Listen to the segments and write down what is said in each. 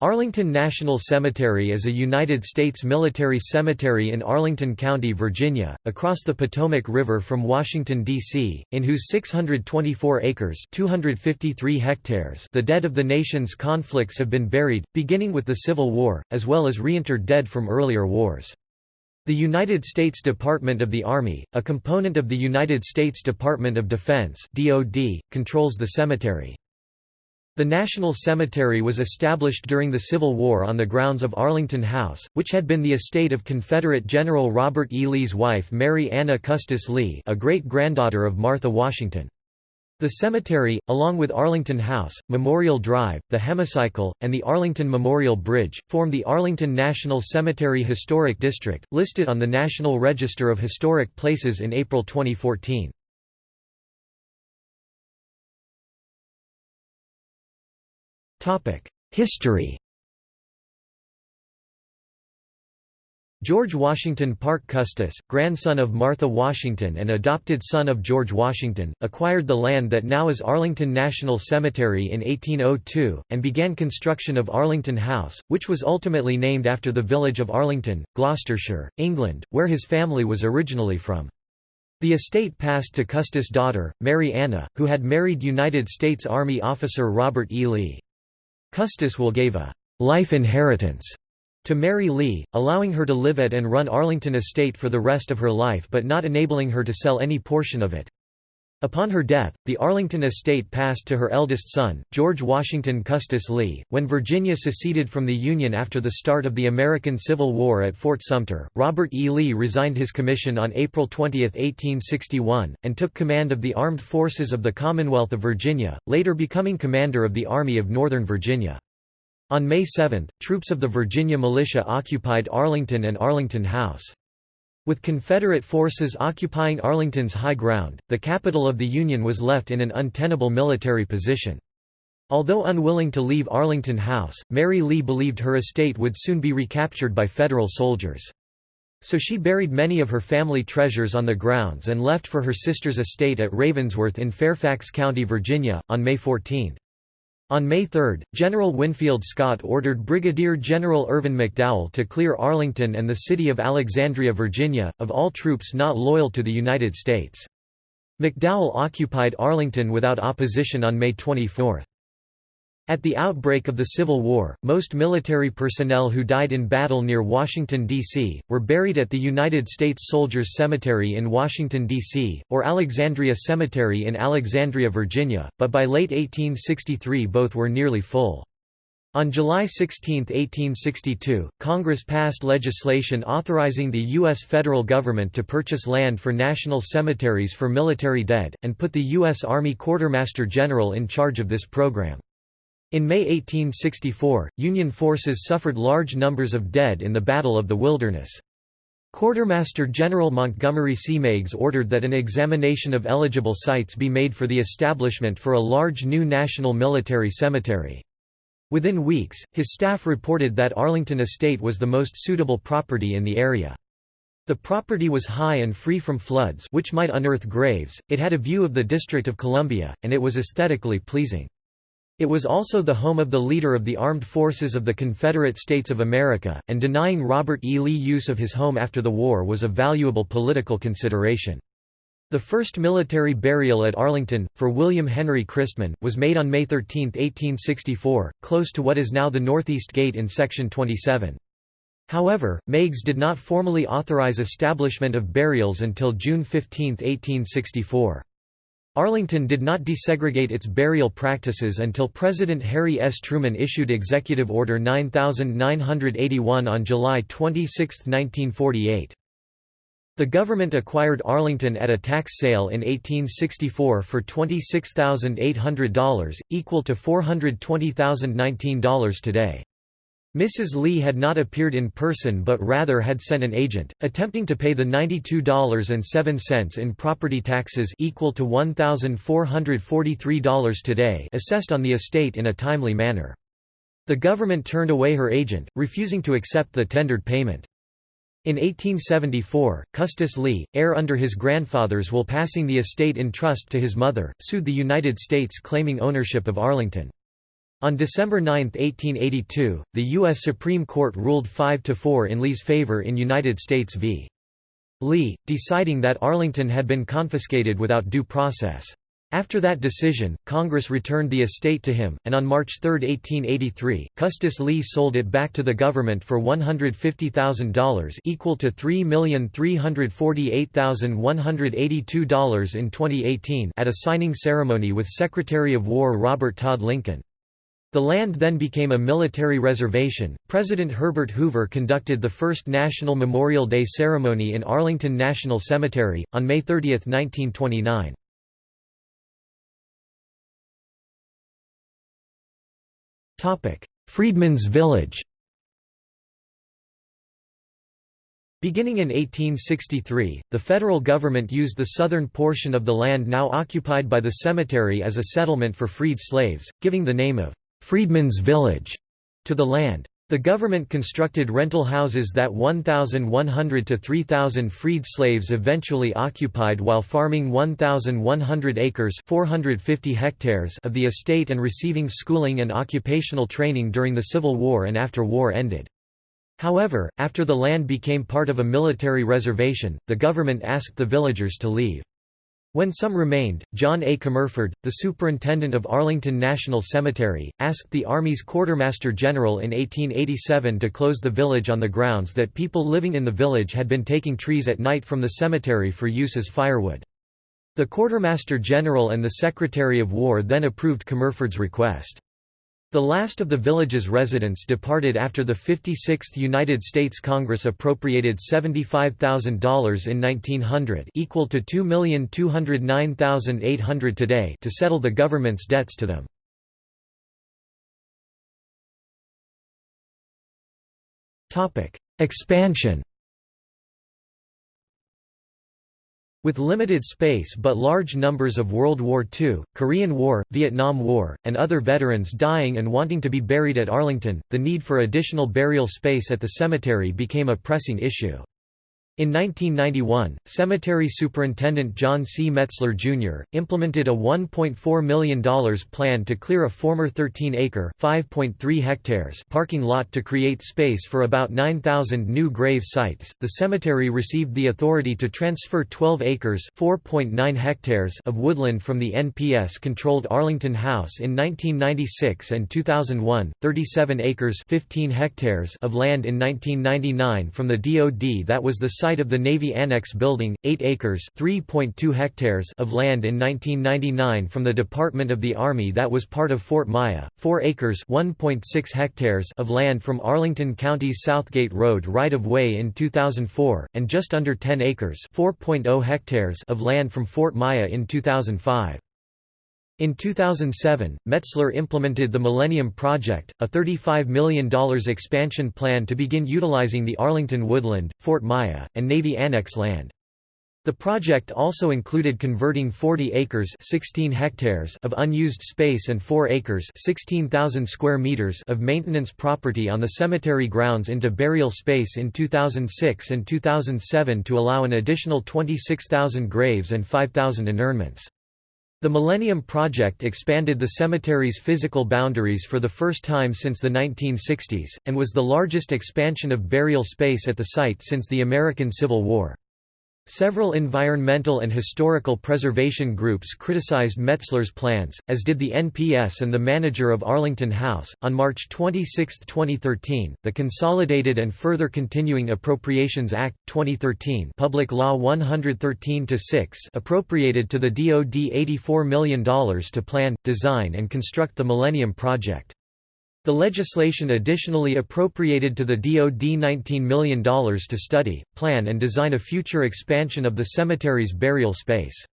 Arlington National Cemetery is a United States military cemetery in Arlington County, Virginia, across the Potomac River from Washington, D.C., in whose 624 acres 253 hectares the dead of the nation's conflicts have been buried, beginning with the Civil War, as well as reinterred dead from earlier wars. The United States Department of the Army, a component of the United States Department of Defense (DoD), controls the cemetery. The National Cemetery was established during the Civil War on the grounds of Arlington House, which had been the estate of Confederate General Robert E. Lee's wife Mary Anna Custis Lee a great-granddaughter of Martha Washington. The cemetery, along with Arlington House, Memorial Drive, the Hemicycle, and the Arlington Memorial Bridge, form the Arlington National Cemetery Historic District, listed on the National Register of Historic Places in April 2014. History George Washington Parke Custis, grandson of Martha Washington and adopted son of George Washington, acquired the land that now is Arlington National Cemetery in 1802, and began construction of Arlington House, which was ultimately named after the village of Arlington, Gloucestershire, England, where his family was originally from. The estate passed to Custis' daughter, Mary Anna, who had married United States Army officer Robert E. Lee. Custis will gave a «life inheritance» to Mary Lee, allowing her to live at and run Arlington Estate for the rest of her life but not enabling her to sell any portion of it. Upon her death, the Arlington estate passed to her eldest son, George Washington Custis Lee. When Virginia seceded from the Union after the start of the American Civil War at Fort Sumter, Robert E. Lee resigned his commission on April 20, 1861, and took command of the armed forces of the Commonwealth of Virginia, later becoming commander of the Army of Northern Virginia. On May 7, troops of the Virginia militia occupied Arlington and Arlington House. With Confederate forces occupying Arlington's high ground, the capital of the Union was left in an untenable military position. Although unwilling to leave Arlington House, Mary Lee believed her estate would soon be recaptured by Federal soldiers. So she buried many of her family treasures on the grounds and left for her sister's estate at Ravensworth in Fairfax County, Virginia, on May 14. On May 3, General Winfield Scott ordered Brigadier General Irvin McDowell to clear Arlington and the city of Alexandria, Virginia, of all troops not loyal to the United States. McDowell occupied Arlington without opposition on May 24. At the outbreak of the Civil War, most military personnel who died in battle near Washington, D.C., were buried at the United States Soldiers Cemetery in Washington, D.C., or Alexandria Cemetery in Alexandria, Virginia, but by late 1863 both were nearly full. On July 16, 1862, Congress passed legislation authorizing the U.S. federal government to purchase land for national cemeteries for military dead, and put the U.S. Army Quartermaster General in charge of this program. In May 1864, Union forces suffered large numbers of dead in the Battle of the Wilderness. Quartermaster General Montgomery C. Meigs ordered that an examination of eligible sites be made for the establishment for a large new national military cemetery. Within weeks, his staff reported that Arlington Estate was the most suitable property in the area. The property was high and free from floods which might unearth graves, it had a view of the District of Columbia, and it was aesthetically pleasing. It was also the home of the leader of the armed forces of the Confederate States of America, and denying Robert E. Lee use of his home after the war was a valuable political consideration. The first military burial at Arlington, for William Henry Christman, was made on May 13, 1864, close to what is now the Northeast Gate in Section 27. However, Meigs did not formally authorize establishment of burials until June 15, 1864. Arlington did not desegregate its burial practices until President Harry S. Truman issued Executive Order 9981 on July 26, 1948. The government acquired Arlington at a tax sale in 1864 for $26,800, equal to $420,019 today. Mrs. Lee had not appeared in person but rather had sent an agent, attempting to pay the $92.07 in property taxes equal to $1,443 today assessed on the estate in a timely manner. The government turned away her agent, refusing to accept the tendered payment. In 1874, Custis Lee, heir under his grandfather's will passing the estate in trust to his mother, sued the United States claiming ownership of Arlington. On December 9, 1882, the U.S. Supreme Court ruled 5–4 in Lee's favor in United States v. Lee, deciding that Arlington had been confiscated without due process. After that decision, Congress returned the estate to him, and on March 3, 1883, Custis Lee sold it back to the government for $150,000 equal to $3,348,182 in 2018 at a signing ceremony with Secretary of War Robert Todd Lincoln. The land then became a military reservation. President Herbert Hoover conducted the first National Memorial Day ceremony in Arlington National Cemetery, on May 30, 1929. Freedmen's Village Beginning in 1863, the federal government used the southern portion of the land now occupied by the cemetery as a settlement for freed slaves, giving the name of Freedmen's Village to the land. The government constructed rental houses that 1,100 to 3,000 freed slaves eventually occupied while farming 1,100 acres 450 hectares of the estate and receiving schooling and occupational training during the Civil War and after war ended. However, after the land became part of a military reservation, the government asked the villagers to leave. When some remained, John A. Comerford, the superintendent of Arlington National Cemetery, asked the Army's Quartermaster General in 1887 to close the village on the grounds that people living in the village had been taking trees at night from the cemetery for use as firewood. The Quartermaster General and the Secretary of War then approved Comerford's request. The last of the village's residents departed after the 56th United States Congress appropriated $75,000 in 1900 equal to 2,209,800 today to settle the government's debts to them. Expansion With limited space but large numbers of World War II, Korean War, Vietnam War, and other veterans dying and wanting to be buried at Arlington, the need for additional burial space at the cemetery became a pressing issue. In 1991, Cemetery Superintendent John C. Metzler, Jr., implemented a $1.4 million plan to clear a former 13-acre hectares parking lot to create space for about 9,000 new grave sites. The cemetery received the authority to transfer 12 acres hectares of woodland from the NPS-controlled Arlington House in 1996 and 2001, 37 acres 15 hectares of land in 1999 from the DoD that was the site site of the Navy Annex building, 8 acres hectares of land in 1999 from the Department of the Army that was part of Fort Myer, 4 acres hectares of land from Arlington County's Southgate Road right-of-way in 2004, and just under 10 acres oh hectares of land from Fort Myer in 2005. In 2007, Metzler implemented the Millennium Project, a $35 million expansion plan to begin utilizing the Arlington Woodland, Fort Myer, and Navy Annex land. The project also included converting 40 acres 16 hectares of unused space and 4 acres 16,000 square meters of maintenance property on the cemetery grounds into burial space in 2006 and 2007 to allow an additional 26,000 graves and 5,000 interments. The Millennium Project expanded the cemetery's physical boundaries for the first time since the 1960s, and was the largest expansion of burial space at the site since the American Civil War. Several environmental and historical preservation groups criticized Metzler's plans, as did the NPS and the manager of Arlington House. On March 26, 2013, the Consolidated and Further Continuing Appropriations Act 2013, Public Law 113-6, appropriated to the DoD $84 million to plan, design and construct the Millennium Project. The legislation additionally appropriated to the DoD $19 million to study, plan and design a future expansion of the cemetery's burial space.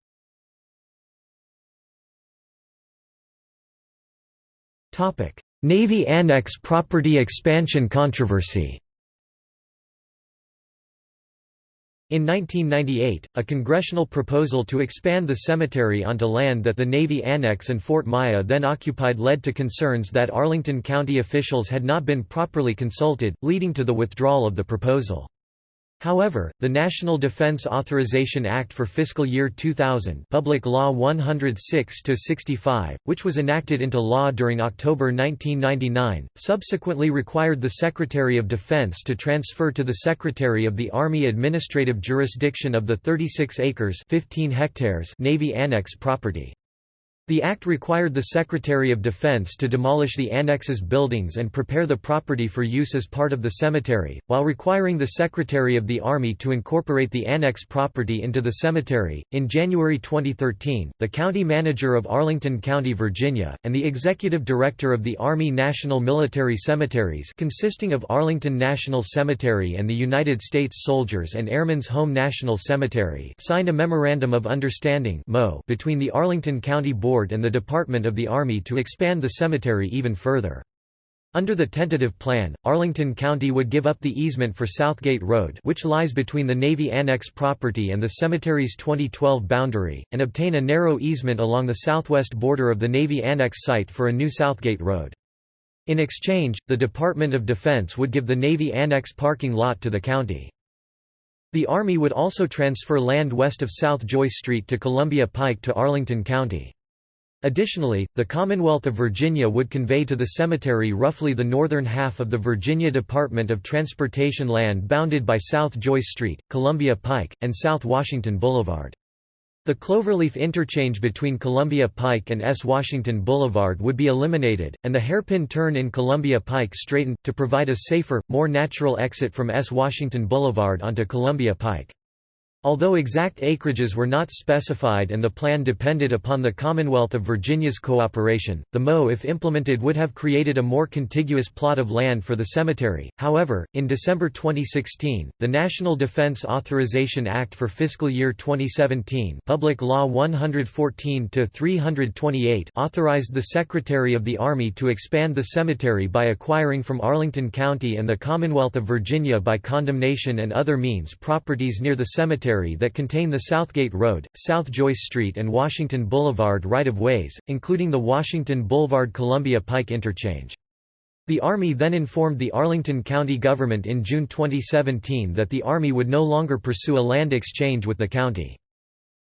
Navy Annex property expansion controversy In 1998, a congressional proposal to expand the cemetery onto land that the Navy Annex and Fort Myer then occupied led to concerns that Arlington County officials had not been properly consulted, leading to the withdrawal of the proposal. However, the National Defense Authorization Act for fiscal year 2000 Public Law 106-65, which was enacted into law during October 1999, subsequently required the Secretary of Defense to transfer to the Secretary of the Army administrative jurisdiction of the 36 acres 15 hectares Navy Annex property. The act required the Secretary of Defense to demolish the annex's buildings and prepare the property for use as part of the cemetery, while requiring the Secretary of the Army to incorporate the annex property into the cemetery. In January 2013, the county manager of Arlington County, Virginia, and the executive director of the Army National Military Cemeteries, consisting of Arlington National Cemetery and the United States Soldiers and Airmen's Home National Cemetery, signed a memorandum of understanding between the Arlington County Board Board and the Department of the Army to expand the cemetery even further. Under the tentative plan, Arlington County would give up the easement for Southgate Road which lies between the Navy Annex property and the cemetery's 2012 boundary, and obtain a narrow easement along the southwest border of the Navy Annex site for a new Southgate Road. In exchange, the Department of Defense would give the Navy Annex parking lot to the county. The Army would also transfer land west of South Joyce Street to Columbia Pike to Arlington County. Additionally, the Commonwealth of Virginia would convey to the cemetery roughly the northern half of the Virginia Department of Transportation land bounded by South Joyce Street, Columbia Pike, and South Washington Boulevard. The cloverleaf interchange between Columbia Pike and S. Washington Boulevard would be eliminated, and the hairpin turn in Columbia Pike straightened, to provide a safer, more natural exit from S. Washington Boulevard onto Columbia Pike. Although exact acreages were not specified and the plan depended upon the Commonwealth of Virginia's cooperation, the MO if implemented would have created a more contiguous plot of land for the cemetery. However, in December 2016, the National Defense Authorization Act for fiscal year 2017, Public Law 114-328, authorized the Secretary of the Army to expand the cemetery by acquiring from Arlington County and the Commonwealth of Virginia by condemnation and other means properties near the cemetery that contain the Southgate Road, South Joyce Street and Washington Boulevard right-of-ways, including the Washington Boulevard-Columbia Pike interchange. The Army then informed the Arlington County government in June 2017 that the Army would no longer pursue a land exchange with the county.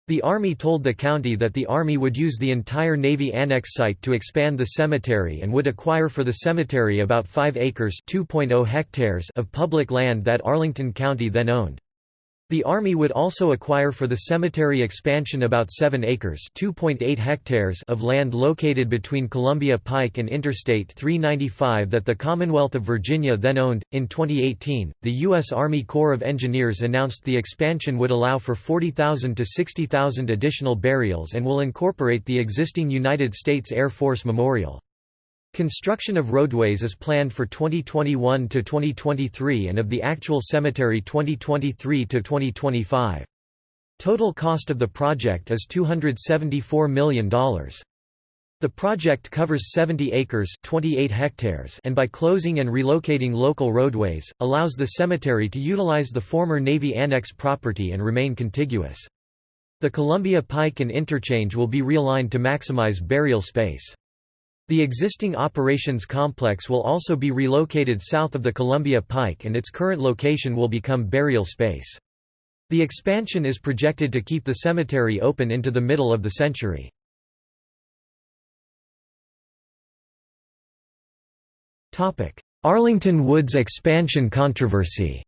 The Army told the county that the Army would use the entire Navy Annex site to expand the cemetery and would acquire for the cemetery about 5 acres oh hectares of public land that Arlington County then owned. The Army would also acquire for the cemetery expansion about 7 acres hectares of land located between Columbia Pike and Interstate 395 that the Commonwealth of Virginia then owned. In 2018, the U.S. Army Corps of Engineers announced the expansion would allow for 40,000 to 60,000 additional burials and will incorporate the existing United States Air Force Memorial. Construction of roadways is planned for 2021 to 2023 and of the actual cemetery 2023 to 2025. Total cost of the project is $274 million. The project covers 70 acres 28 hectares and by closing and relocating local roadways, allows the cemetery to utilize the former Navy Annex property and remain contiguous. The Columbia Pike and Interchange will be realigned to maximize burial space. The existing operations complex will also be relocated south of the Columbia Pike and its current location will become burial space. The expansion is projected to keep the cemetery open into the middle of the century. Arlington Woods expansion controversy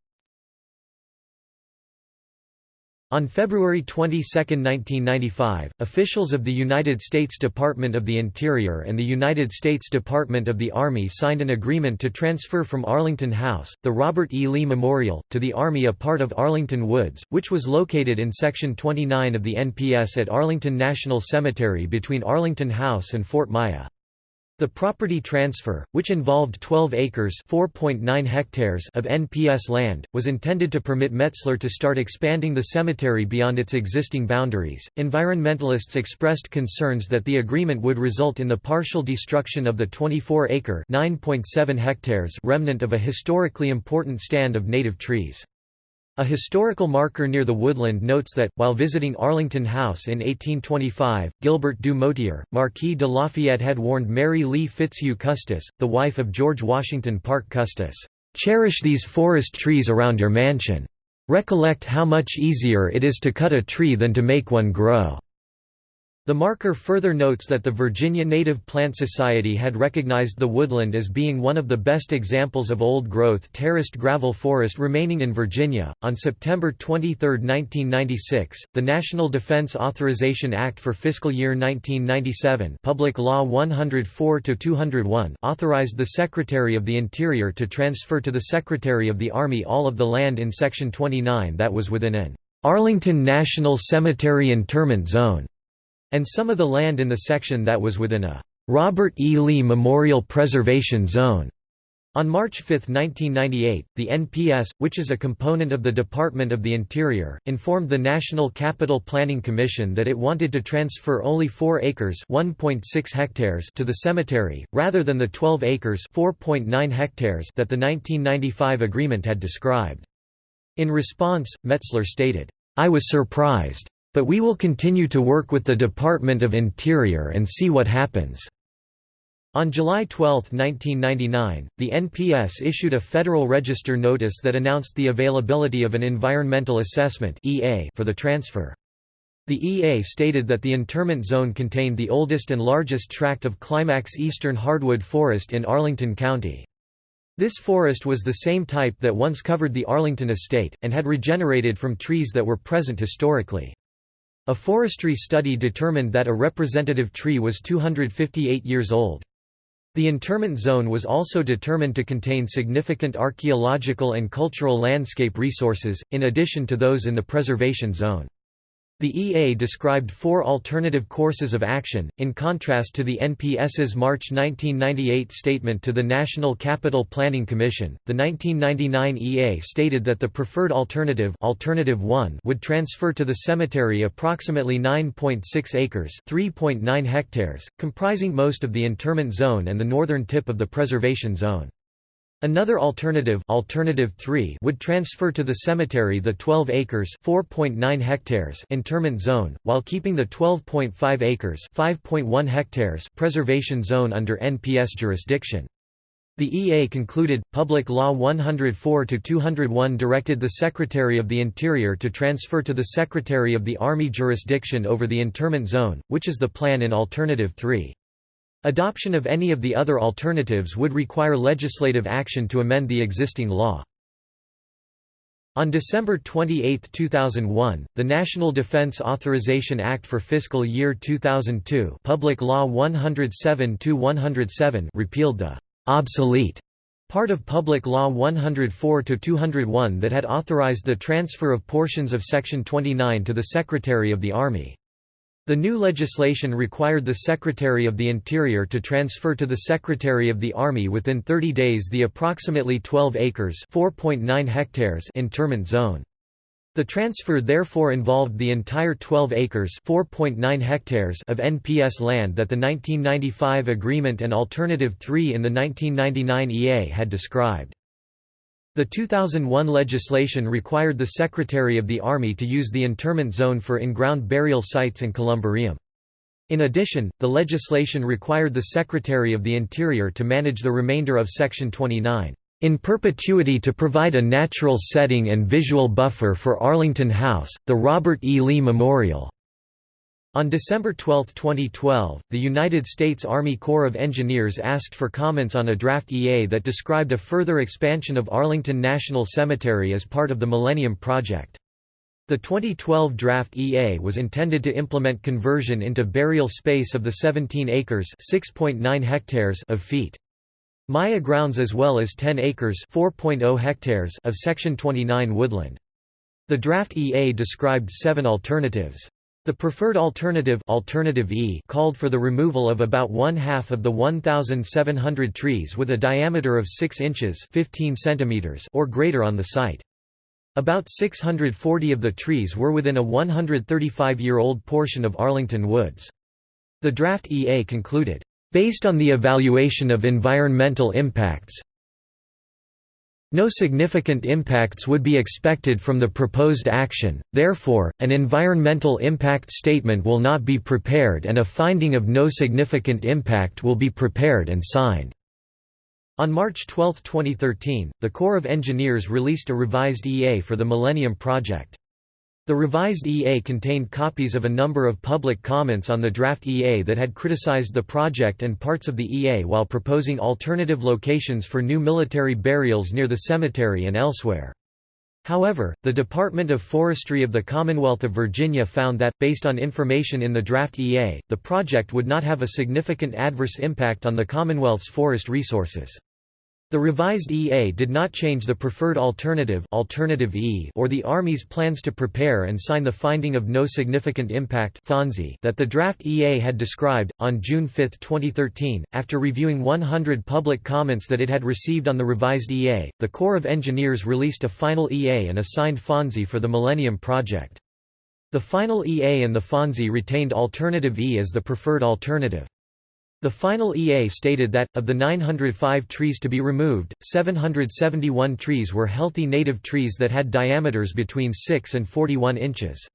On February 22, 1995, officials of the United States Department of the Interior and the United States Department of the Army signed an agreement to transfer from Arlington House, the Robert E. Lee Memorial, to the Army a part of Arlington Woods, which was located in Section 29 of the NPS at Arlington National Cemetery between Arlington House and Fort Myer. The property transfer, which involved 12 acres (4.9 hectares) of NPS land, was intended to permit Metzler to start expanding the cemetery beyond its existing boundaries. Environmentalists expressed concerns that the agreement would result in the partial destruction of the 24-acre (9.7 hectares) remnant of a historically important stand of native trees. A historical marker near the woodland notes that, while visiting Arlington House in 1825, Gilbert du Motier, Marquis de Lafayette had warned Mary Lee Fitzhugh Custis, the wife of George Washington Parke Custis, "'Cherish these forest trees around your mansion. "...recollect how much easier it is to cut a tree than to make one grow." The marker further notes that the Virginia Native Plant Society had recognized the woodland as being one of the best examples of old growth terraced gravel forest remaining in Virginia. On September 23, 1996, the National Defense Authorization Act for fiscal year 1997, Public Law 104-201, authorized the Secretary of the Interior to transfer to the Secretary of the Army all of the land in Section 29 that was within an Arlington National Cemetery Interment Zone and some of the land in the section that was within a Robert E. Lee Memorial Preservation Zone. On March 5, 1998, the NPS, which is a component of the Department of the Interior, informed the National Capital Planning Commission that it wanted to transfer only 4 acres hectares to the cemetery, rather than the 12 acres hectares that the 1995 agreement had described. In response, Metzler stated, I was surprised. But we will continue to work with the Department of Interior and see what happens." On July 12, 1999, the NPS issued a Federal Register notice that announced the availability of an Environmental Assessment for the transfer. The EA stated that the interment zone contained the oldest and largest tract of climax eastern hardwood forest in Arlington County. This forest was the same type that once covered the Arlington estate, and had regenerated from trees that were present historically. A forestry study determined that a representative tree was 258 years old. The interment zone was also determined to contain significant archaeological and cultural landscape resources, in addition to those in the preservation zone. The EA described four alternative courses of action, in contrast to the NPS's March 1998 statement to the National Capital Planning Commission. The 1999 EA stated that the preferred alternative, alternative 1 would transfer to the cemetery approximately 9.6 acres, 3.9 hectares, comprising most of the interment zone and the northern tip of the preservation zone. Another alternative, alternative 3 would transfer to the cemetery the 12 acres (4.9 hectares) interment zone, while keeping the 12.5 acres (5.1 hectares) preservation zone under NPS jurisdiction. The EA concluded, Public Law 104-201 directed the Secretary of the Interior to transfer to the Secretary of the Army jurisdiction over the interment zone, which is the plan in Alternative 3. Adoption of any of the other alternatives would require legislative action to amend the existing law. On December 28, 2001, the National Defense Authorization Act for fiscal year 2002 Public Law 107-107 repealed the «obsolete» part of Public Law 104-201 that had authorized the transfer of portions of Section 29 to the Secretary of the Army. The new legislation required the Secretary of the Interior to transfer to the Secretary of the Army within 30 days the approximately 12 acres hectares interment zone. The transfer therefore involved the entire 12 acres hectares of NPS land that the 1995 agreement and Alternative 3 in the 1999 EA had described. The 2001 legislation required the Secretary of the Army to use the interment zone for in-ground burial sites and columbarium. In addition, the legislation required the Secretary of the Interior to manage the remainder of Section 29, "...in perpetuity to provide a natural setting and visual buffer for Arlington House, the Robert E. Lee Memorial." On December 12, 2012, the United States Army Corps of Engineers asked for comments on a draft EA that described a further expansion of Arlington National Cemetery as part of the Millennium Project. The 2012 draft EA was intended to implement conversion into burial space of the 17 acres (6.9 hectares) of Fort Myer grounds as well as 10 acres (4.0 hectares) of Section 29 woodland. The draft EA described seven alternatives. The preferred alternative, alternative e called for the removal of about one-half of the 1,700 trees with a diameter of 6 inches 15 centimeters or greater on the site. About 640 of the trees were within a 135-year-old portion of Arlington Woods. The draft EA concluded, "...based on the evaluation of environmental impacts, no significant impacts would be expected from the proposed action, therefore, an environmental impact statement will not be prepared and a finding of no significant impact will be prepared and signed. On March 12, 2013, the Corps of Engineers released a revised EA for the Millennium Project. The revised EA contained copies of a number of public comments on the draft EA that had criticized the project and parts of the EA while proposing alternative locations for new military burials near the cemetery and elsewhere. However, the Department of Forestry of the Commonwealth of Virginia found that, based on information in the draft EA, the project would not have a significant adverse impact on the Commonwealth's forest resources. The revised EA did not change the preferred alternative, alternative e or the Army's plans to prepare and sign the finding of no significant impact that the draft EA had described. On June 5, 2013, after reviewing 100 public comments that it had received on the revised EA, the Corps of Engineers released a final EA and assigned FONSI for the Millennium Project. The final EA and the FONSI retained alternative E as the preferred alternative. The final EA stated that, of the 905 trees to be removed, 771 trees were healthy native trees that had diameters between 6 and 41 inches.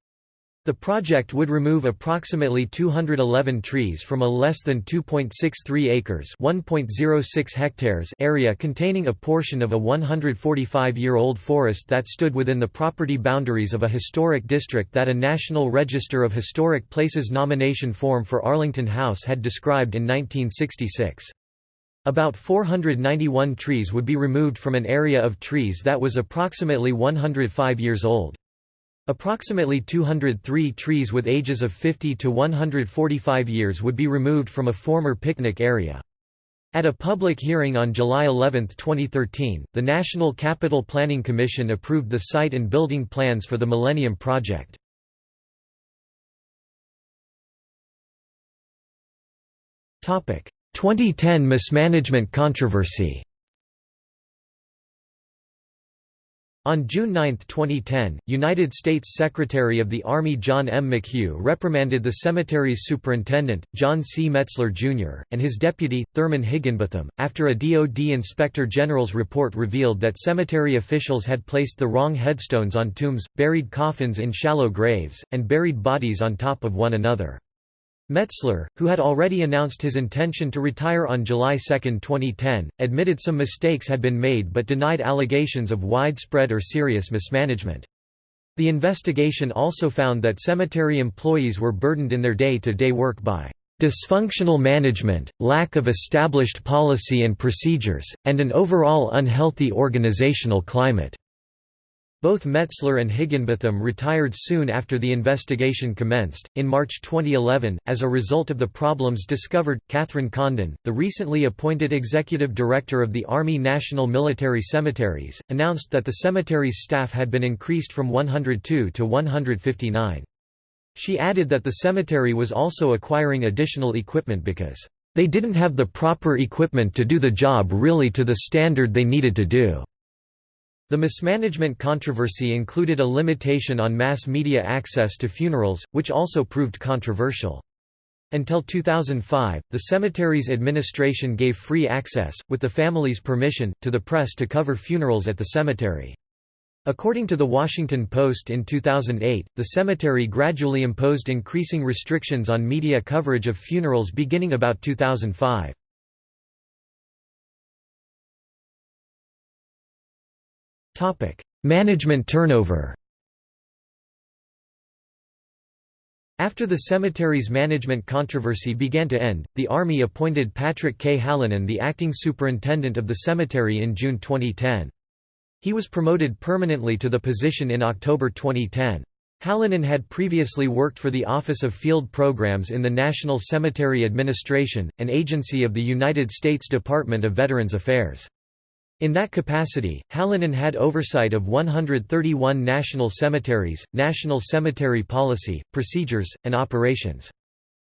The project would remove approximately 211 trees from a less than 2.63 acres (1.06 hectares) area containing a portion of a 145-year-old forest that stood within the property boundaries of a historic district that a National Register of Historic Places nomination form for Arlington House had described in 1966. About 491 trees would be removed from an area of trees that was approximately 105 years old. Approximately 203 trees with ages of 50 to 145 years would be removed from a former picnic area. At a public hearing on July 11, 2013, the National Capital Planning Commission approved the site and building plans for the Millennium Project. Topic: 2010 mismanagement controversy. On June 9, 2010, United States Secretary of the Army John M. McHugh reprimanded the cemetery's superintendent, John C. Metzler, Jr., and his deputy, Thurman Higginbotham, after a DoD Inspector General's report revealed that cemetery officials had placed the wrong headstones on tombs, buried coffins in shallow graves, and buried bodies on top of one another. Metzler, who had already announced his intention to retire on July 2, 2010, admitted some mistakes had been made but denied allegations of widespread or serious mismanagement. The investigation also found that cemetery employees were burdened in their day-to-day -day work by dysfunctional management, lack of established policy and procedures, and an overall unhealthy organizational climate. Both Metzler and Higginbotham retired soon after the investigation commenced. In March 2011, as a result of the problems discovered, Kathryn Condon, the recently appointed executive director of the Army National Military Cemeteries, announced that the cemetery's staff had been increased from 102 to 159. She added that the cemetery was also acquiring additional equipment because they didn't have the proper equipment to do the job really to the standard they needed to do. The mismanagement controversy included a limitation on mass media access to funerals, which also proved controversial. Until 2005, the cemetery's administration gave free access, with the family's permission, to the press to cover funerals at the cemetery. According to The Washington Post in 2008, the cemetery gradually imposed increasing restrictions on media coverage of funerals beginning about 2005. Management turnover After the cemetery's management controversy began to end, the Army appointed Patrick K. Hallinan the acting superintendent of the cemetery in June 2010. He was promoted permanently to the position in October 2010. Hallinan had previously worked for the Office of Field Programs in the National Cemetery Administration, an agency of the United States Department of Veterans Affairs. In that capacity, Hallinan had oversight of 131 national cemeteries, national cemetery policy, procedures, and operations.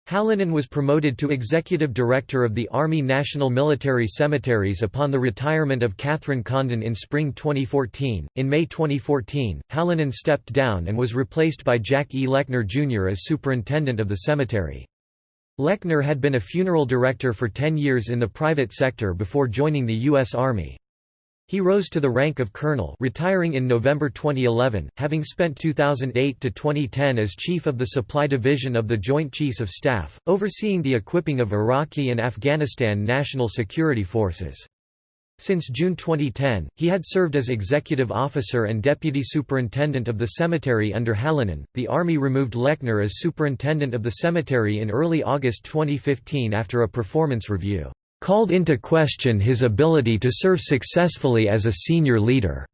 Hallinan was promoted to Executive Director of the Army National Military Cemeteries upon the retirement of Kathryn Condon in spring 2014. In May 2014, Hallinan stepped down and was replaced by Jack E. Lechner Jr. as superintendent of the cemetery. Lechner had been a funeral director for 10 years in the private sector before joining the U.S. Army. He rose to the rank of colonel retiring in November 2011, having spent 2008 to 2010 as chief of the Supply Division of the Joint Chiefs of Staff, overseeing the equipping of Iraqi and Afghanistan national security forces. Since June 2010, he had served as executive officer and deputy superintendent of the cemetery under Hallinan. The Army removed Lechner as superintendent of the cemetery in early August 2015 after a performance review called into question his ability to serve successfully as a senior leader.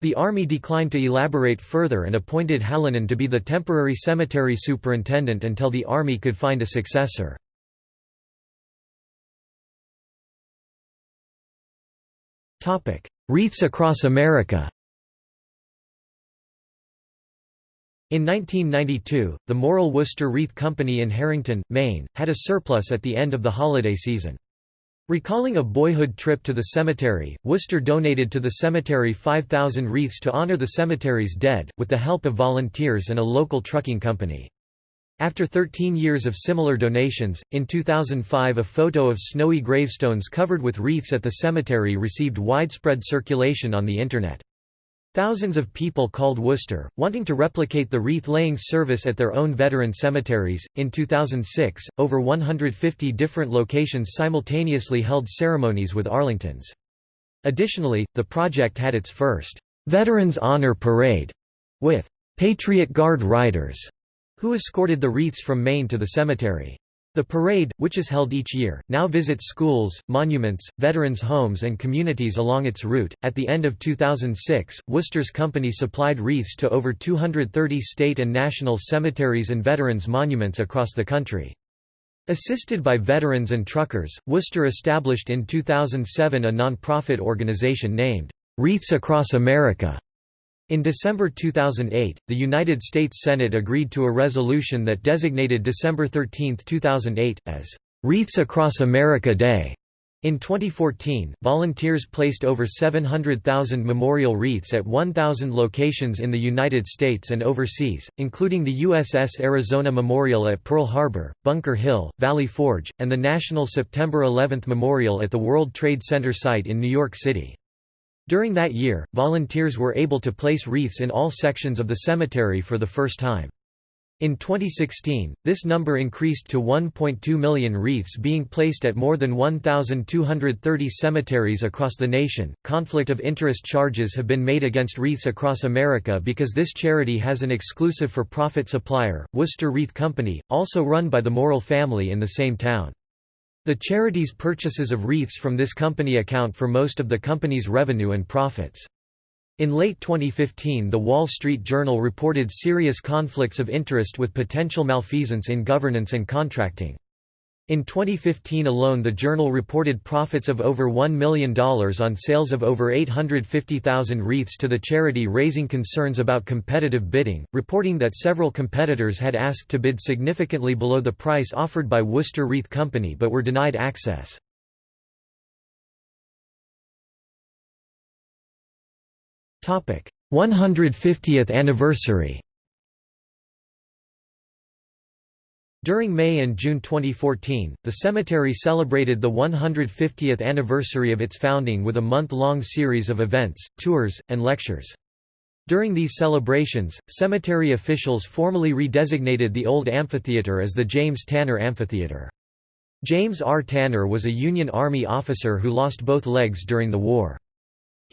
The Army declined to elaborate further and appointed Hallinan to be the temporary cemetery superintendent until the Army could find a successor. Wreaths across America In 1992, the Morrill Worcester Wreath Company in Harrington, Maine, had a surplus at the end of the holiday season. Recalling a boyhood trip to the cemetery, Worcester donated to the cemetery 5,000 wreaths to honor the cemetery's dead, with the help of volunteers and a local trucking company. After 13 years of similar donations, in 2005 a photo of snowy gravestones covered with wreaths at the cemetery received widespread circulation on the Internet. Thousands of people called Worcester, wanting to replicate the wreath-laying service at their own veteran cemeteries. In 2006, over 150 different locations simultaneously held ceremonies with Arlingtons. Additionally, the project had its first Veterans Honor Parade with Patriot Guard riders who escorted the wreaths from Maine to the cemetery. The parade, which is held each year, now visits schools, monuments, veterans' homes, and communities along its route. At the end of 2006, Worcester's company supplied wreaths to over 230 state and national cemeteries and veterans' monuments across the country. Assisted by veterans and truckers, Worcester established in 2007 a non-profit organization named Wreaths Across America in December 2008, the United States Senate agreed to a resolution that designated December 13, 2008, as Wreaths Across America Day. In 2014, volunteers placed over 700,000 memorial wreaths at 1,000 locations in the United States and overseas, including the USS Arizona Memorial at Pearl Harbor, Bunker Hill, Valley Forge, and the National September 11 Memorial at the World Trade Center site in New York City. During that year, volunteers were able to place wreaths in all sections of the cemetery for the first time. In 2016, this number increased to 1.2 million wreaths being placed at more than 1,230 cemeteries across the nation. Conflict of interest charges have been made against Wreaths Across America because this charity has an exclusive for profit supplier, Worcester Wreath Company, also run by the Morrill family in the same town. The charity's purchases of wreaths from this company account for most of the company's revenue and profits. In late 2015 The Wall Street Journal reported serious conflicts of interest with potential malfeasance in governance and contracting. In 2015 alone the journal reported profits of over $1 million on sales of over 850,000 wreaths to the charity raising concerns about competitive bidding, reporting that several competitors had asked to bid significantly below the price offered by Worcester Wreath Company but were denied access. Topic: 150th anniversary. During May and June 2014, the cemetery celebrated the 150th anniversary of its founding with a month-long series of events, tours, and lectures. During these celebrations, cemetery officials formally redesignated the old amphitheater as the James Tanner Amphitheater. James R. Tanner was a Union Army officer who lost both legs during the war.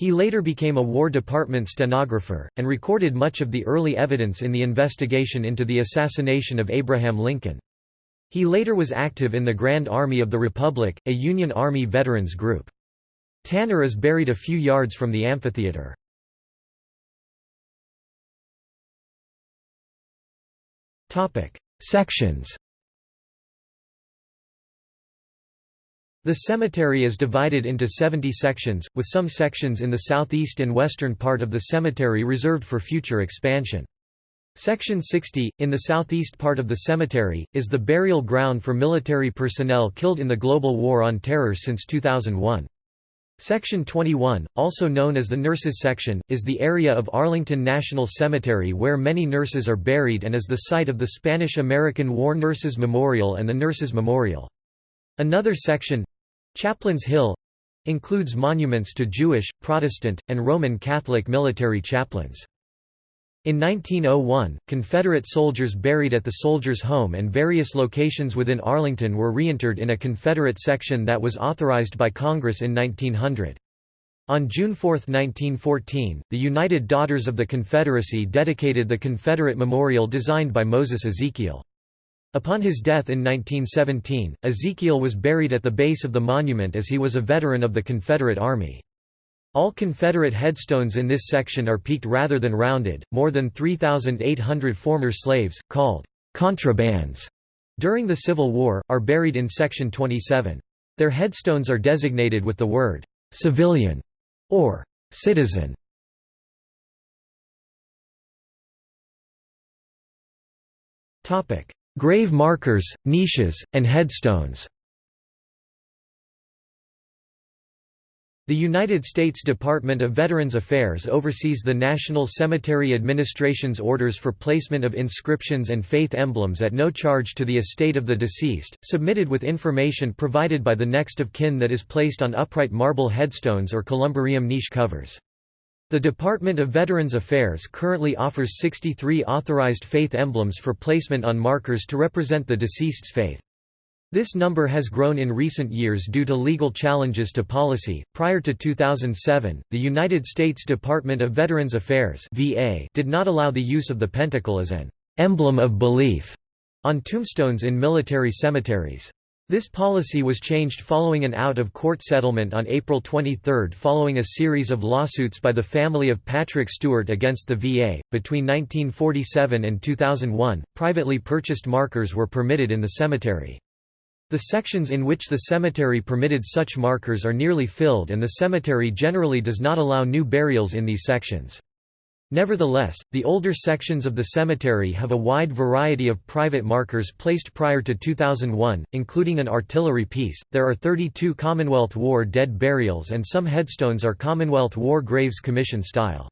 He later became a War Department stenographer, and recorded much of the early evidence in the investigation into the assassination of Abraham Lincoln. He later was active in the Grand Army of the Republic, a Union Army veterans group. Tanner is buried a few yards from the amphitheater. Sections The cemetery is divided into 70 sections, with some sections in the southeast and western part of the cemetery reserved for future expansion. Section 60, in the southeast part of the cemetery, is the burial ground for military personnel killed in the global war on terror since 2001. Section 21, also known as the Nurses Section, is the area of Arlington National Cemetery where many nurses are buried and is the site of the Spanish-American War Nurses Memorial and the Nurses Memorial. Another section, Chaplains Hill includes monuments to Jewish, Protestant, and Roman Catholic military chaplains. In 1901, Confederate soldiers buried at the Soldiers' Home and various locations within Arlington were reinterred in a Confederate section that was authorized by Congress in 1900. On June 4, 1914, the United Daughters of the Confederacy dedicated the Confederate Memorial designed by Moses Ezekiel. Upon his death in 1917, Ezekiel was buried at the base of the monument as he was a veteran of the Confederate Army. All Confederate headstones in this section are peaked rather than rounded. More than 3,800 former slaves, called contrabands, during the Civil War, are buried in Section 27. Their headstones are designated with the word civilian or citizen. Topic: Grave markers, niches, and headstones. The United States Department of Veterans Affairs oversees the National Cemetery Administration's orders for placement of inscriptions and faith emblems at no charge to the estate of the deceased, submitted with information provided by the next of kin that is placed on upright marble headstones or columbarium niche covers. The Department of Veterans Affairs currently offers 63 authorized faith emblems for placement on markers to represent the deceased's faith. This number has grown in recent years due to legal challenges to policy. Prior to 2007, the United States Department of Veterans Affairs (VA) did not allow the use of the pentacle as an emblem of belief on tombstones in military cemeteries. This policy was changed following an out-of-court settlement on April 23 following a series of lawsuits by the family of Patrick Stewart against the VA. Between 1947 and 2001, privately purchased markers were permitted in the cemetery. The sections in which the cemetery permitted such markers are nearly filled and the cemetery generally does not allow new burials in these sections. Nevertheless, the older sections of the cemetery have a wide variety of private markers placed prior to 2001, including an artillery piece. There are 32 Commonwealth War dead burials and some headstones are Commonwealth War Graves Commission style.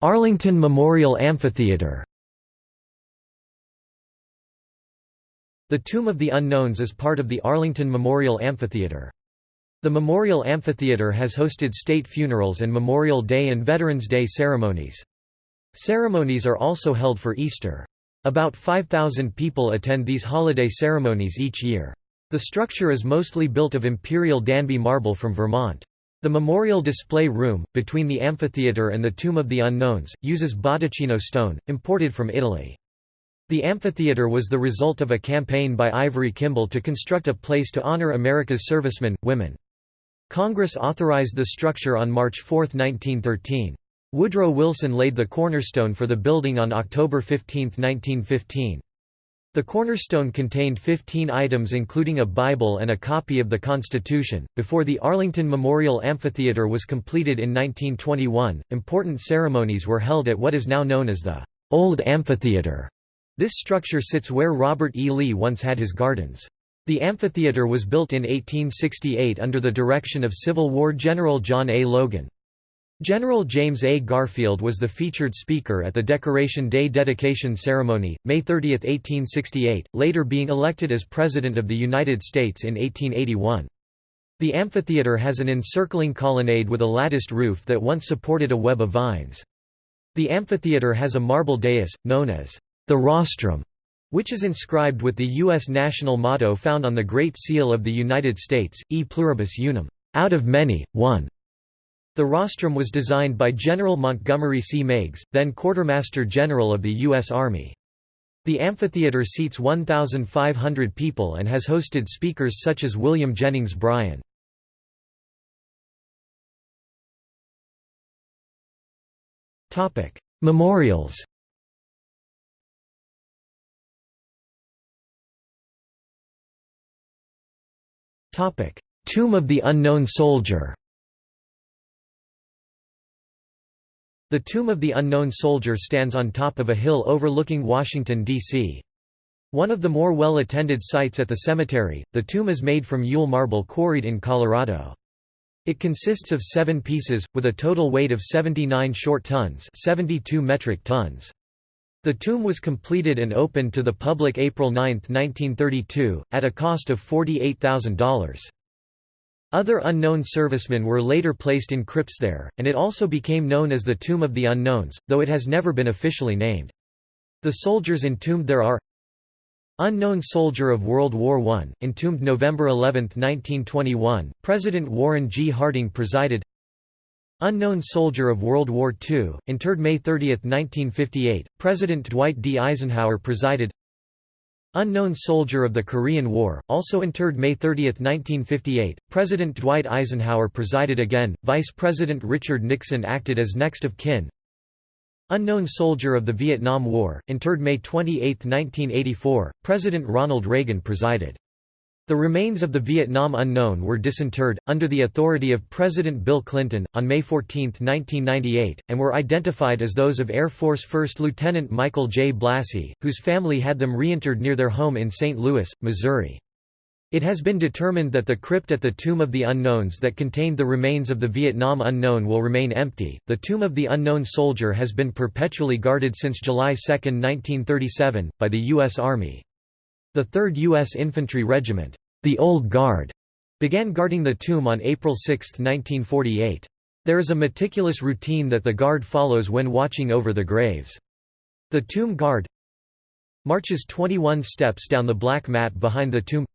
Arlington Memorial Amphitheater The Tomb of the Unknowns is part of the Arlington Memorial Amphitheater. The Memorial Amphitheater has hosted state funerals and Memorial Day and Veterans Day ceremonies. Ceremonies are also held for Easter. About 5,000 people attend these holiday ceremonies each year. The structure is mostly built of Imperial Danby marble from Vermont. The memorial display room, between the amphitheatre and the Tomb of the Unknowns, uses Botticino stone, imported from Italy. The amphitheatre was the result of a campaign by Ivory Kimball to construct a place to honor America's servicemen, women. Congress authorized the structure on March 4, 1913. Woodrow Wilson laid the cornerstone for the building on October 15, 1915. The cornerstone contained 15 items including a Bible and a copy of the Constitution. Before the Arlington Memorial Amphitheater was completed in 1921, important ceremonies were held at what is now known as the Old Amphitheater. This structure sits where Robert E. Lee once had his gardens. The amphitheater was built in 1868 under the direction of Civil War General John A. Logan. General James A. Garfield was the featured speaker at the Decoration Day dedication ceremony, May 30, 1868, later being elected as President of the United States in 1881. The amphitheater has an encircling colonnade with a latticed roof that once supported a web of vines. The amphitheater has a marble dais, known as the rostrum, which is inscribed with the U.S. national motto found on the Great Seal of the United States, E pluribus unum, out of many, one. The rostrum was designed by General Montgomery C. Meigs, then Quartermaster General of the U.S. Army. The amphitheater seats 1,500 people and has hosted speakers such as William Jennings Bryan. Memorials Tomb of the Unknown Soldier The Tomb of the Unknown Soldier stands on top of a hill overlooking Washington, D.C. One of the more well-attended sites at the cemetery, the tomb is made from Yule marble quarried in Colorado. It consists of seven pieces, with a total weight of 79 short tons 72 metric tons. The tomb was completed and opened to the public April 9, 1932, at a cost of $48,000. Other unknown servicemen were later placed in crypts there, and it also became known as the Tomb of the Unknowns, though it has never been officially named. The soldiers entombed there are Unknown soldier of World War I, entombed November 11, 1921, President Warren G. Harding presided Unknown soldier of World War II, interred May 30, 1958, President Dwight D. Eisenhower presided Unknown soldier of the Korean War, also interred May 30, 1958, President Dwight Eisenhower presided again, Vice President Richard Nixon acted as next of kin. Unknown soldier of the Vietnam War, interred May 28, 1984, President Ronald Reagan presided. The remains of the Vietnam unknown were disinterred, under the authority of President Bill Clinton, on May 14, 1998, and were identified as those of Air Force First Lieutenant Michael J. Blassie, whose family had them reinterred near their home in St. Louis, Missouri. It has been determined that the crypt at the Tomb of the Unknowns that contained the remains of the Vietnam unknown will remain empty. The Tomb of the Unknown Soldier has been perpetually guarded since July 2, 1937, by the U.S. Army. The 3rd U.S. Infantry Regiment, the Old Guard, began guarding the tomb on April 6, 1948. There is a meticulous routine that the Guard follows when watching over the graves. The Tomb Guard marches 21 steps down the black mat behind the tomb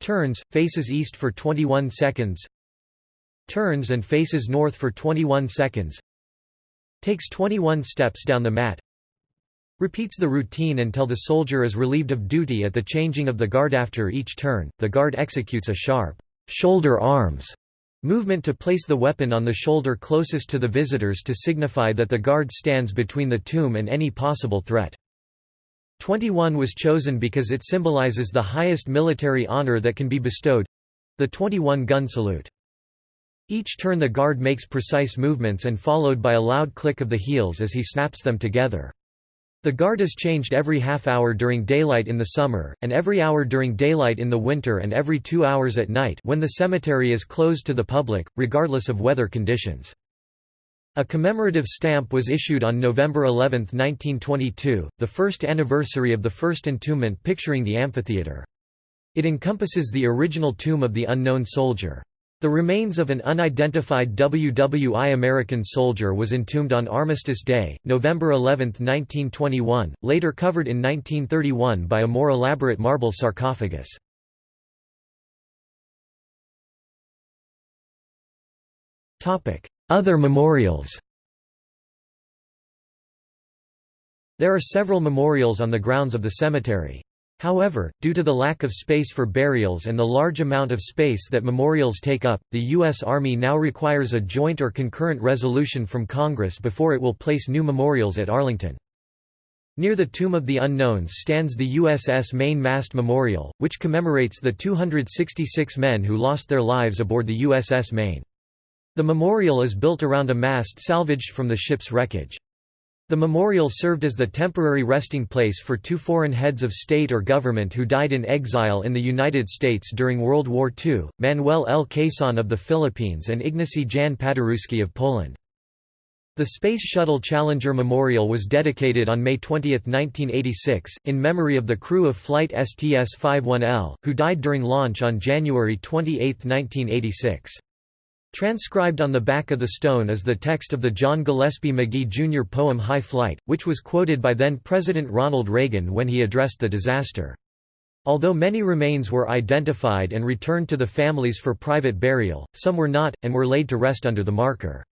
turns, faces east for 21 seconds turns and faces north for 21 seconds takes 21 steps down the mat Repeats the routine until the soldier is relieved of duty at the changing of the guard after each turn. The guard executes a sharp shoulder arms movement to place the weapon on the shoulder closest to the visitors to signify that the guard stands between the tomb and any possible threat. 21 was chosen because it symbolizes the highest military honor that can be bestowed the 21 gun salute. Each turn the guard makes precise movements and followed by a loud click of the heels as he snaps them together. The guard is changed every half hour during daylight in the summer, and every hour during daylight in the winter and every two hours at night when the cemetery is closed to the public, regardless of weather conditions. A commemorative stamp was issued on November 11, 1922, the first anniversary of the first entombment picturing the amphitheatre. It encompasses the original tomb of the unknown soldier. The remains of an unidentified WWI American soldier was entombed on Armistice Day, November 11, 1921, later covered in 1931 by a more elaborate marble sarcophagus. Other memorials There are several memorials on the grounds of the cemetery. However, due to the lack of space for burials and the large amount of space that memorials take up, the U.S. Army now requires a joint or concurrent resolution from Congress before it will place new memorials at Arlington. Near the Tomb of the Unknowns stands the USS Maine Mast Memorial, which commemorates the 266 men who lost their lives aboard the USS Maine. The memorial is built around a mast salvaged from the ship's wreckage. The memorial served as the temporary resting place for two foreign heads of state or government who died in exile in the United States during World War II, Manuel L. Quezon of the Philippines and Ignacy Jan Paderewski of Poland. The Space Shuttle Challenger Memorial was dedicated on May 20, 1986, in memory of the crew of Flight STS-51L, who died during launch on January 28, 1986. Transcribed on the back of the stone is the text of the John Gillespie Magee Jr. poem High Flight, which was quoted by then-President Ronald Reagan when he addressed the disaster. Although many remains were identified and returned to the families for private burial, some were not, and were laid to rest under the marker.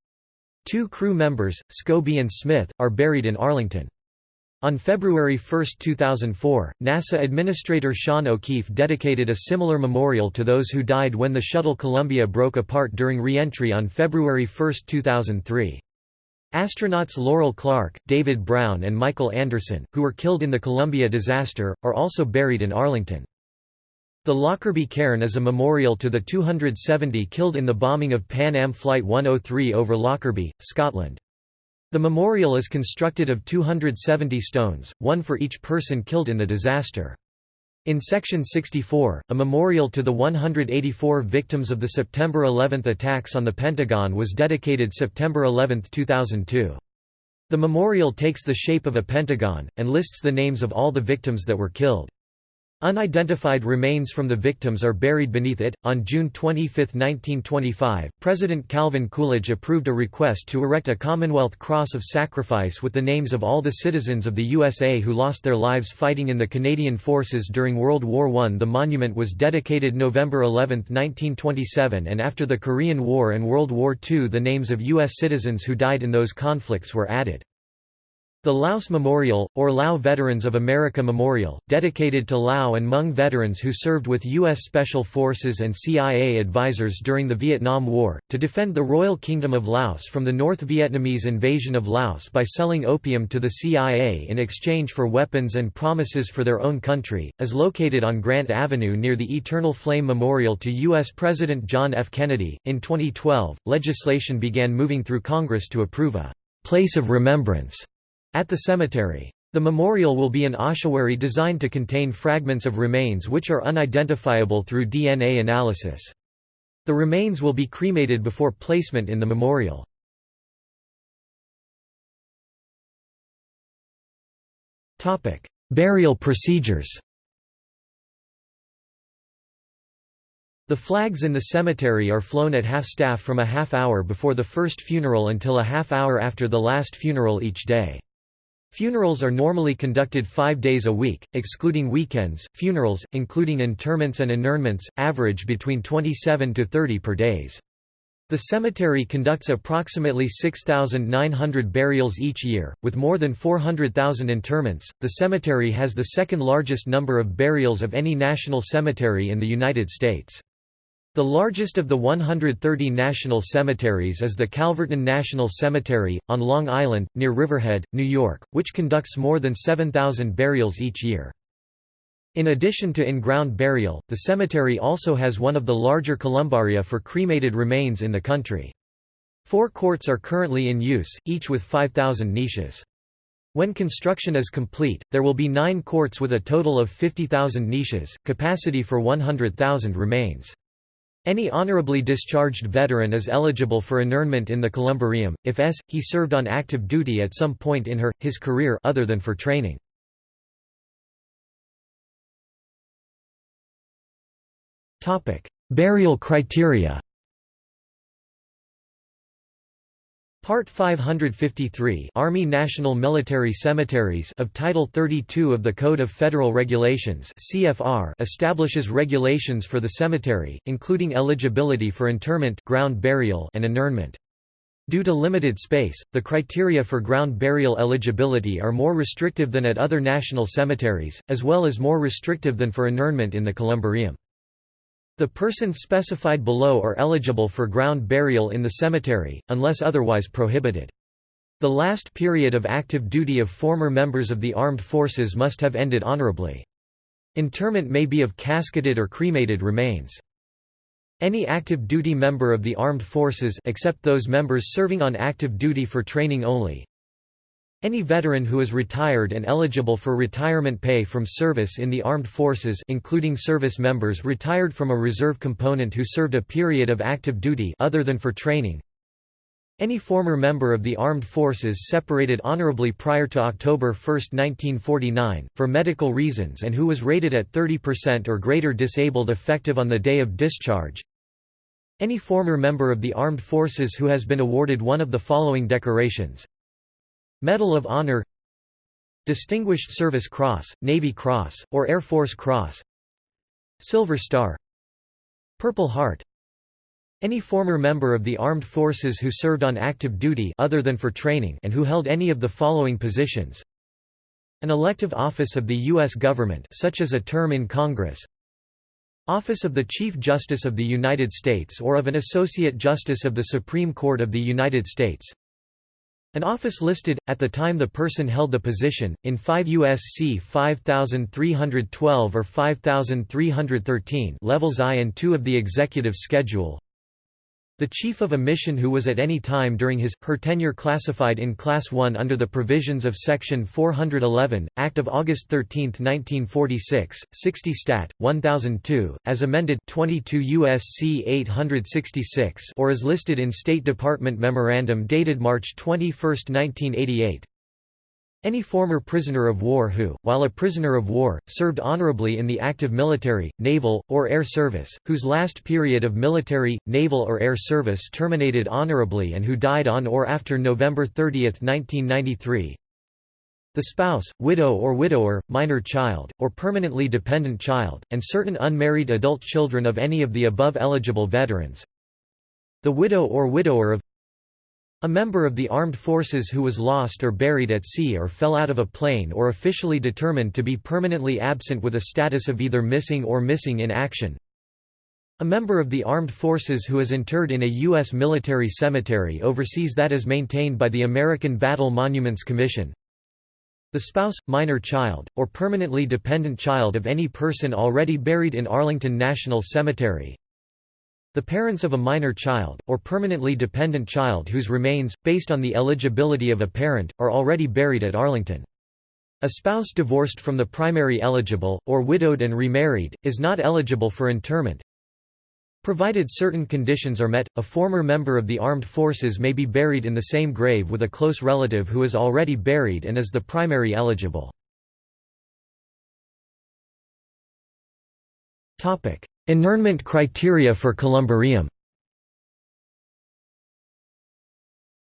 Two crew members, Scobee and Smith, are buried in Arlington. On February 1, 2004, NASA Administrator Sean O'Keefe dedicated a similar memorial to those who died when the shuttle Columbia broke apart during re-entry on February 1, 2003. Astronauts Laurel Clark, David Brown and Michael Anderson, who were killed in the Columbia disaster, are also buried in Arlington. The Lockerbie Cairn is a memorial to the 270 killed in the bombing of Pan Am Flight 103 over Lockerbie, Scotland. The memorial is constructed of 270 stones, one for each person killed in the disaster. In Section 64, a memorial to the 184 victims of the September 11 attacks on the Pentagon was dedicated September 11, 2002. The memorial takes the shape of a pentagon, and lists the names of all the victims that were killed. Unidentified remains from the victims are buried beneath it. On June 25, 1925, President Calvin Coolidge approved a request to erect a Commonwealth Cross of Sacrifice with the names of all the citizens of the USA who lost their lives fighting in the Canadian Forces during World War I. The monument was dedicated November 11, 1927, and after the Korean War and World War II, the names of U.S. citizens who died in those conflicts were added. The Laos Memorial, or Lao Veterans of America Memorial, dedicated to Lao and Hmong veterans who served with U.S. Special Forces and CIA advisors during the Vietnam War, to defend the Royal Kingdom of Laos from the North Vietnamese invasion of Laos by selling opium to the CIA in exchange for weapons and promises for their own country, is located on Grant Avenue near the Eternal Flame Memorial to U.S. President John F. Kennedy. In 2012, legislation began moving through Congress to approve a place of remembrance at the cemetery. The memorial will be an ossuary designed to contain fragments of remains which are unidentifiable through DNA analysis. The remains will be cremated before placement in the memorial. Burial procedures The flags in the cemetery are flown at half-staff from a half hour before the first funeral until a half hour after the last funeral each day. Funerals are normally conducted five days a week, excluding weekends. Funerals, including interments and inurnments, average between 27 to 30 per days. The cemetery conducts approximately 6,900 burials each year, with more than 400,000 interments. The cemetery has the second largest number of burials of any national cemetery in the United States. The largest of the 130 national cemeteries is the Calverton National Cemetery, on Long Island, near Riverhead, New York, which conducts more than 7,000 burials each year. In addition to in-ground burial, the cemetery also has one of the larger columbaria for cremated remains in the country. Four courts are currently in use, each with 5,000 niches. When construction is complete, there will be nine courts with a total of 50,000 niches, capacity for 100,000 remains. Any honorably discharged veteran is eligible for internment in the columbarium, if s. he served on active duty at some point in her, his career other than for training. Burial criteria Part 553 Army National Military Cemeteries of Title 32 of the Code of Federal Regulations CFR establishes regulations for the cemetery, including eligibility for interment ground burial and inurnment. Due to limited space, the criteria for ground burial eligibility are more restrictive than at other national cemeteries, as well as more restrictive than for inurnment in the columbarium. The persons specified below are eligible for ground burial in the cemetery, unless otherwise prohibited. The last period of active duty of former members of the armed forces must have ended honorably. Interment may be of casketed or cremated remains. Any active duty member of the armed forces except those members serving on active duty for training only any veteran who is retired and eligible for retirement pay from service in the armed forces including service members retired from a reserve component who served a period of active duty other than for training. Any former member of the armed forces separated honorably prior to October 1, 1949, for medical reasons and who was rated at 30% or greater disabled effective on the day of discharge. Any former member of the armed forces who has been awarded one of the following decorations Medal of Honor Distinguished Service Cross, Navy Cross, or Air Force Cross Silver Star Purple Heart. Any former member of the armed forces who served on active duty other than for training and who held any of the following positions. An elective office of the U.S. government such as a term in Congress. Office of the Chief Justice of the United States or of an Associate Justice of the Supreme Court of the United States an office listed, at the time the person held the position, in 5 U.S.C. 5312 or 5313 levels I and II of the Executive Schedule the chief of a mission who was at any time during his, her tenure classified in Class 1 under the provisions of Section 411, Act of August 13, 1946, 60 Stat. 1002, as amended 22 U.S.C. 866 or as listed in State Department Memorandum dated March 21, 1988 Any former prisoner of war who, while a prisoner of war, served honorably in the active military, naval, or air service, whose last period of military, naval or air service terminated honorably and who died on or after November 30, 1993. The spouse, widow or widower, minor child, or permanently dependent child, and certain unmarried adult children of any of the above eligible veterans. The widow or widower of a member of the armed forces who was lost or buried at sea or fell out of a plane or officially determined to be permanently absent with a status of either missing or missing in action. A member of the armed forces who is interred in a U.S. military cemetery overseas that is maintained by the American Battle Monuments Commission. The spouse, minor child, or permanently dependent child of any person already buried in Arlington National Cemetery. The parents of a minor child, or permanently dependent child whose remains, based on the eligibility of a parent, are already buried at Arlington. A spouse divorced from the primary eligible, or widowed and remarried, is not eligible for interment. Provided certain conditions are met, a former member of the armed forces may be buried in the same grave with a close relative who is already buried and is the primary eligible. Interment criteria for columbarium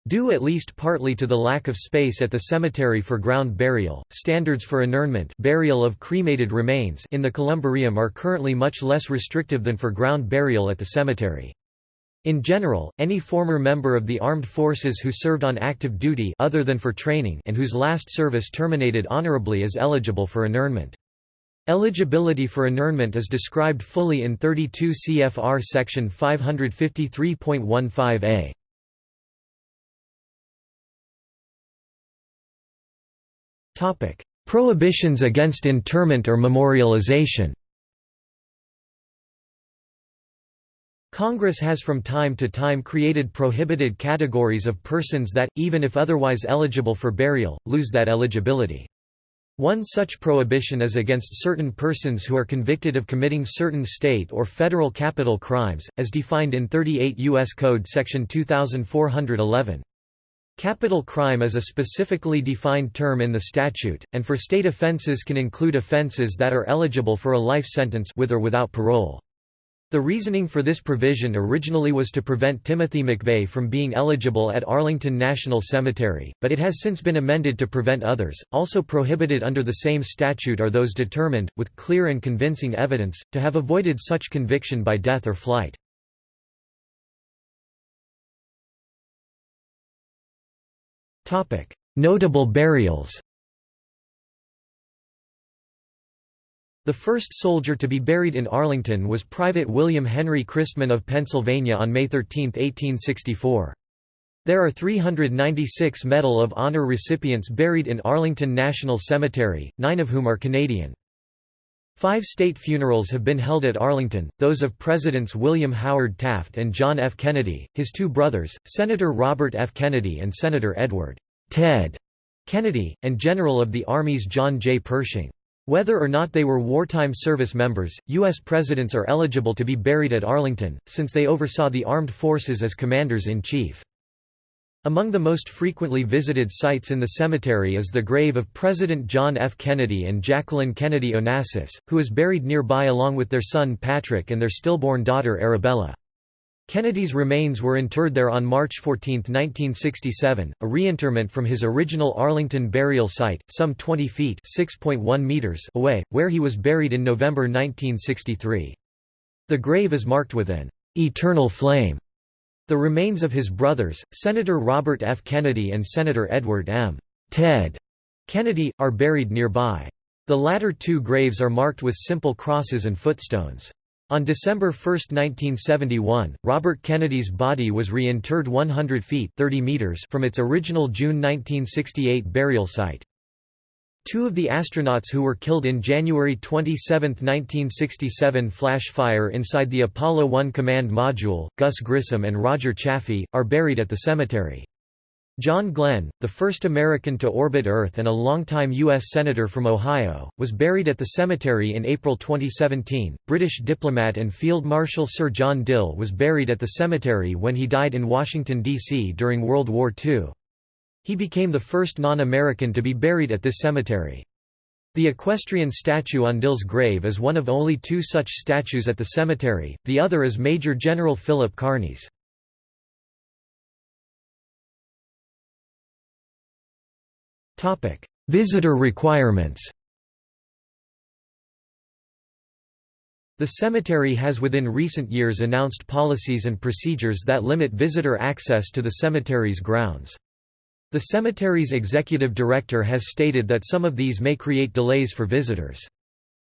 Due at least partly to the lack of space at the cemetery for ground burial, standards for inurnment burial of cremated remains in the columbarium are currently much less restrictive than for ground burial at the cemetery. In general, any former member of the armed forces who served on active duty other than for training and whose last service terminated honorably is eligible for inurnment. Eligibility for inurnment is described fully in 32 CFR section 553.15a. Topic: Prohibitions against interment or memorialization. Congress has from time to time created prohibited categories of persons that, even if otherwise eligible for burial, lose that eligibility. One such prohibition is against certain persons who are convicted of committing certain state or federal capital crimes, as defined in 38 U.S. Code section 2411. Capital crime is a specifically defined term in the statute, and for state offenses can include offenses that are eligible for a life sentence with or without parole. The reasoning for this provision originally was to prevent Timothy McVeigh from being eligible at Arlington National Cemetery, but it has since been amended to prevent others. Also prohibited under the same statute are those determined, with clear and convincing evidence, to have avoided such conviction by death or flight. Notable burials The first soldier to be buried in Arlington was Private William Henry Christman of Pennsylvania on May 13, 1864. There are 396 Medal of Honor recipients buried in Arlington National Cemetery, nine of whom are Canadian. Five state funerals have been held at Arlington, those of Presidents William Howard Taft and John F. Kennedy, his two brothers, Senator Robert F. Kennedy and Senator Edward Ted Kennedy, and General of the Army's John J. Pershing. Whether or not they were wartime service members, U.S. presidents are eligible to be buried at Arlington, since they oversaw the armed forces as commanders-in-chief. Among the most frequently visited sites in the cemetery is the grave of President John F. Kennedy and Jacqueline Kennedy Onassis, who is buried nearby along with their son Patrick and their stillborn daughter Arabella. Kennedy's remains were interred there on March 14, 1967, a reinterment from his original Arlington burial site, some 20 feet meters away, where he was buried in November 1963. The grave is marked with an eternal flame. The remains of his brothers, Senator Robert F. Kennedy and Senator Edward M. Ted Kennedy, are buried nearby. The latter two graves are marked with simple crosses and footstones. On December 1, 1971, Robert Kennedy's body was reinterred 100 feet 30 meters from its original June 1968 burial site. Two of the astronauts who were killed in January 27, 1967 flash fire inside the Apollo 1 command module, Gus Grissom and Roger Chaffee, are buried at the cemetery. John Glenn, the first American to orbit Earth and a longtime U.S. Senator from Ohio, was buried at the cemetery in April 2017. British diplomat and Field Marshal Sir John Dill was buried at the cemetery when he died in Washington, D.C. during World War II. He became the first non-American to be buried at this cemetery. The equestrian statue on Dill's grave is one of only two such statues at the cemetery, the other is Major General Philip Kearny's. Visitor requirements The cemetery has within recent years announced policies and procedures that limit visitor access to the cemetery's grounds. The cemetery's executive director has stated that some of these may create delays for visitors.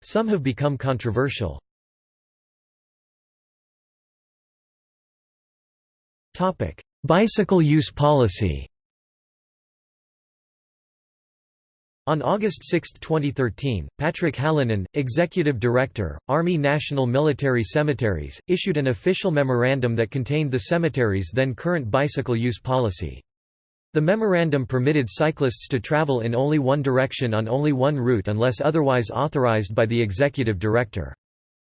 Some have become controversial. Bicycle use policy On August 6, 2013, Patrick Hallinan, Executive Director, Army National Military Cemeteries, issued an official memorandum that contained the cemetery's then current bicycle use policy. The memorandum permitted cyclists to travel in only one direction on only one route unless otherwise authorized by the Executive Director.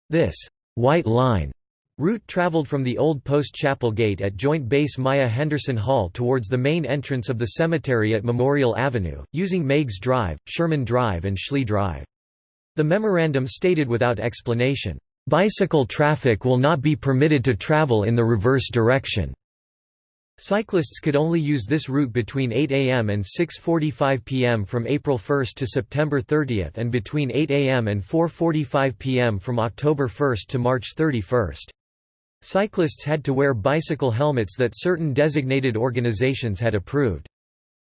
This «white line» Route traveled from the old Post Chapel Gate at Joint Base Myer Henderson Hall towards the main entrance of the cemetery at Memorial Avenue, using Meigs Drive, Sherman Drive and Schley Drive. The memorandum stated without explanation, "...bicycle traffic will not be permitted to travel in the reverse direction." Cyclists could only use this route between 8 am and 6.45 pm from April 1 to September 30 and between 8 am and 4.45 pm from October 1 to March 31. Cyclists had to wear bicycle helmets that certain designated organizations had approved.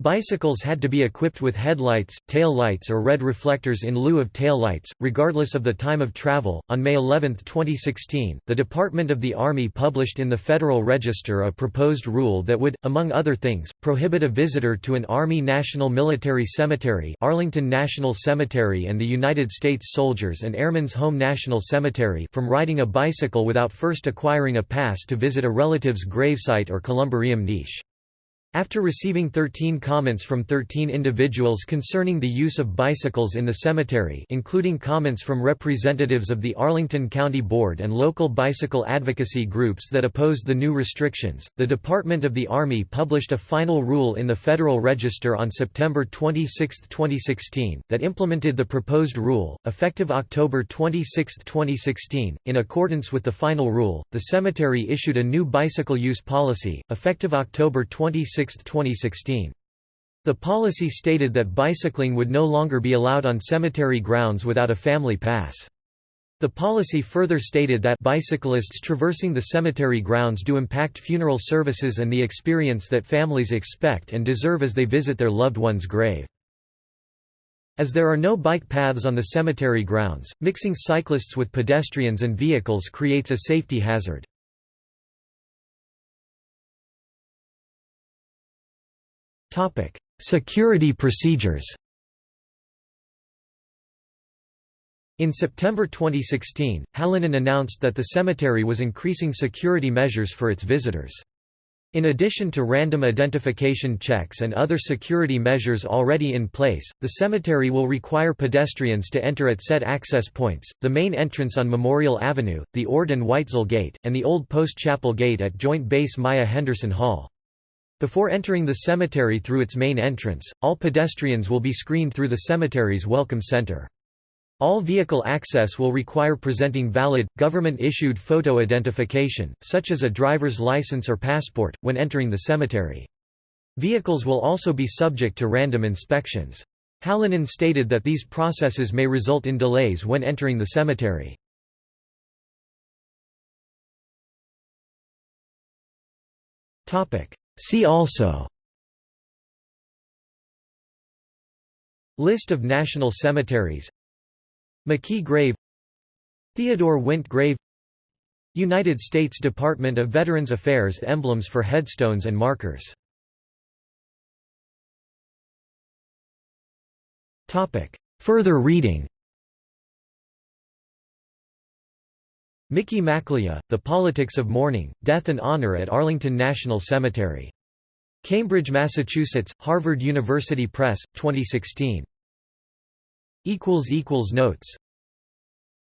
Bicycles had to be equipped with headlights, tail lights, or red reflectors in lieu of tail lights, regardless of the time of travel. On May 11, 2016, the Department of the Army published in the Federal Register a proposed rule that would, among other things, prohibit a visitor to an Army National Military Cemetery, Arlington National Cemetery, and the United States Soldiers and Airmen's Home National Cemetery from riding a bicycle without first acquiring a pass to visit a relative's gravesite or columbarium niche. After receiving 13 comments from 13 individuals concerning the use of bicycles in the cemetery including comments from representatives of the Arlington County Board and local bicycle advocacy groups that opposed the new restrictions, the Department of the Army published a final rule in the Federal Register on September 26, 2016, that implemented the proposed rule, effective October 26, 2016. In accordance with the final rule, the cemetery issued a new bicycle use policy, effective October 26, 2016. The policy stated that bicycling would no longer be allowed on cemetery grounds without a family pass. The policy further stated that bicyclists traversing the cemetery grounds do impact funeral services and the experience that families expect and deserve as they visit their loved one's grave. As there are no bike paths on the cemetery grounds, mixing cyclists with pedestrians and vehicles creates a safety hazard. Security procedures In September 2016, Hallinan announced that the cemetery was increasing security measures for its visitors. In addition to random identification checks and other security measures already in place, the cemetery will require pedestrians to enter at set access points, the main entrance on Memorial Avenue, the Ord and Weitzel Gate, and the Old Post Chapel Gate at Joint Base Myer Henderson Hall. Before entering the cemetery through its main entrance, all pedestrians will be screened through the cemetery's Welcome Center. All vehicle access will require presenting valid, government-issued photo identification, such as a driver's license or passport, when entering the cemetery. Vehicles will also be subject to random inspections. Hallinan stated that these processes may result in delays when entering the cemetery. See also List of national cemeteries McKee Grave Theodore Wint Grave United States Department of Veterans Affairs emblems for headstones and markers. Further reading Micki McElya, The Politics of Mourning, Death and Honor at Arlington National Cemetery. Cambridge, Massachusetts, Harvard University Press, 2016. Notes